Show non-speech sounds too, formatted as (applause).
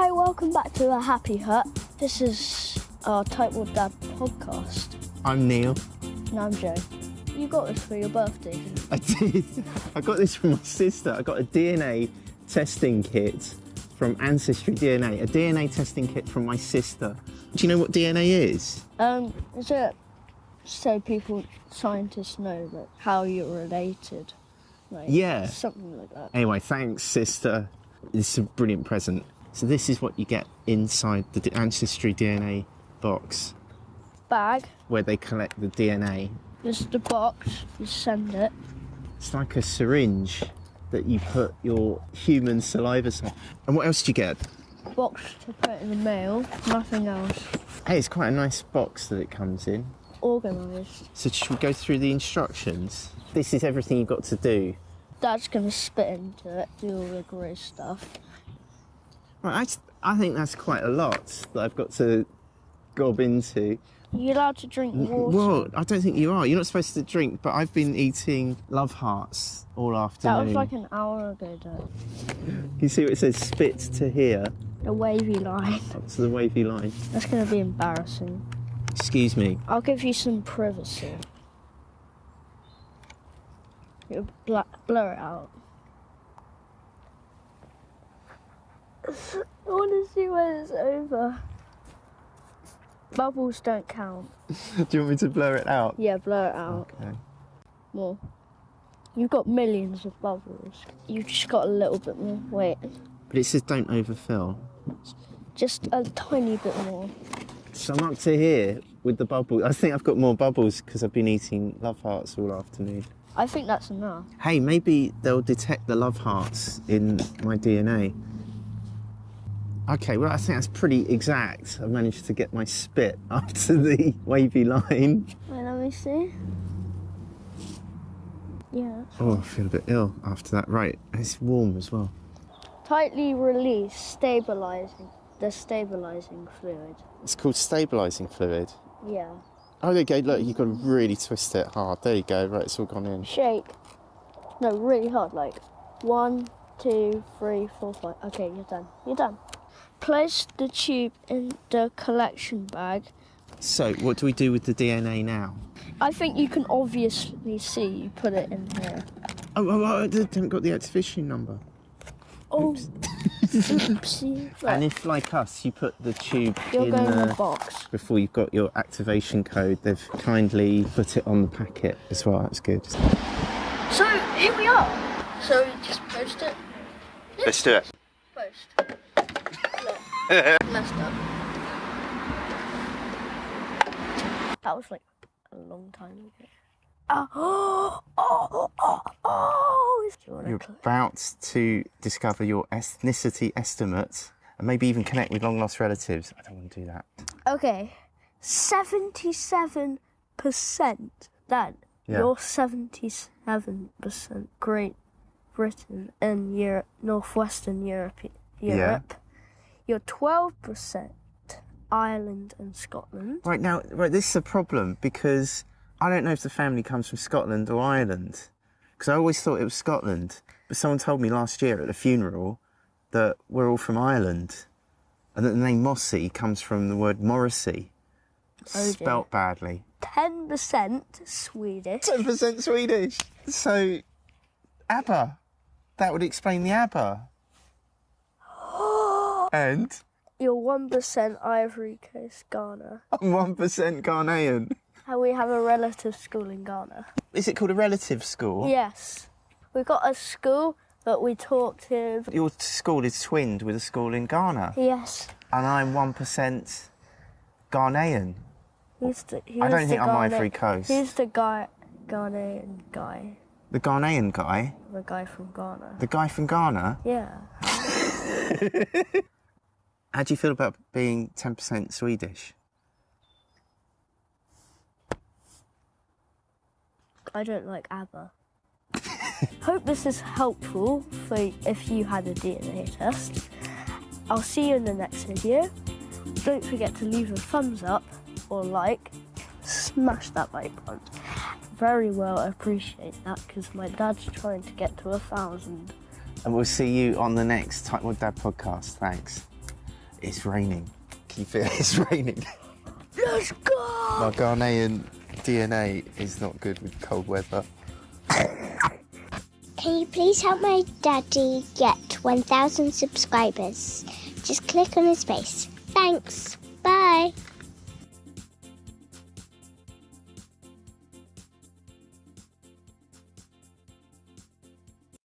Hi, welcome back to a Happy Hut. This is our Type 1 Dad podcast. I'm Neil. And I'm Joe. You got this for your birthday, didn't you? I did. I got this from my sister. I got a DNA testing kit from Ancestry DNA, a DNA testing kit from my sister. Do you know what DNA is? Um, is it so people, scientists know that how you're related? Like, Yeah. Something like that. Anyway, thanks, sister. This is a brilliant present. So this is what you get inside the Ancestry DNA box, Bag, where they collect the DNA. this is the box, you send it. It's like a syringe that you put your human saliva. Side. And what else do you get? Box to put in the mail, nothing else. Hey, it's quite a nice box that it comes in. Organised. So should we go through the instructions? This is everything you've got to do. Dad's gonna spit into it, do all the great stuff. I, I think that's quite a lot that I've got to gob into. You're you allowed to drink water? Well, I don't think you are. You're not supposed to drink, but I've been eating love hearts all afternoon. that was like an hour ago, Dad. You see what it says? Spit to here, The wavy line. Oh, to the wavy line. That's gonna be embarrassing. Excuse me. I'll give you some privacy. You bla- blur it out. I want to see when it's over. Bubbles don't count. (laughs) Do you want me to blur it out? Yeah, blur it out Okay. more. You've got millions of bubbles. You've just got a little bit more. Wait, But it says don't overfill. just a tiny bit more. So I'm up to here with the bubbles. I think I've got more bubbles because I've been eating love hearts all afternoon. I think that's enough. Hey, maybe they'll detect the love hearts in my DNA. Okay, well, I think that's pretty exact. I've managed to get my spit (laughs) up to the wavy line. Wait, let me see. Yeah. Oh, I feel a bit ill after that. Right, it's warm as well. Tightly release, stabilizing the stabilizing fluid. It's called stabilising fluid. Yeah. Oh, there you go. Look, you've got to really twist it hard. There you go. Right, it's all gone in. Shake. No, really hard. Like one, two, three, four, five. Okay, you're done. You're done. Place the tube in the collection bag. So, what do we do with the DNA now? I think you can obviously see you put it in here. Oh, oh, oh I haven't got the activation number. Oh, oopsie. (laughs) And if, like us, you put the tube you're in going in the the box. before you've got your activation code, they've kindly put it on the packet as well. That's good. So here we are. So just post it. Let's do it. Post. Messed up. That was like a long time ago. (gasps) Oh, oh, oh, oh. You're about to discover your ethnicity estimate and maybe even connect with long lost relatives. I don't want to do that. Okay, seventy-seven percent. Then Yeah. you're seventy-seven percent Great Britain and Europe, northwestern Europe. Europe. You're twelve percent Ireland and Scotland. Right now, right, this is a problem because I don't know if the family comes from Scotland or Ireland. Because I always thought it was Scotland. But someone told me last year at a funeral that we're all from Ireland. And that the name Mossy comes from the word Morrissey. Oh, spelt badly. Ten percent Swedish. 10% Swedish. So, ABBA. That would explain the ABBA. And You're one percent Ivory Coast, Ghana. (laughs) I'm 1% Ghanaian. And we have a relative school in Ghana. Is it called a relative school? Yes, we've got a school that we talk to. Your school is twinned with a school in Ghana. Yes, And I'm 1% Ghanaian. who's the? Who's I don't think I'm Ivory Coast. Who's the guy? Ghanaian guy, The Ghanaian guy? the guy from Ghana. The guy from Ghana? Yeah. (laughs) How do you feel about being 10% Swedish? I don't like ABBA. (laughs) Hope this is helpful for if you had a DNA test. I'll see you in the next video. Don't forget to leave a thumbs up or like. Smash that like button. Very well I appreciate that because my dad's trying to get to a thousand. And we'll see you on the next Type 1 Dad podcast. Thanks. It's raining. Can you feel it? (laughs) It's raining? Let's go! My Ghanaian DNA is not good with cold weather. Can you please help my daddy get 1,000 subscribers? Just click on his face. Thanks. Bye.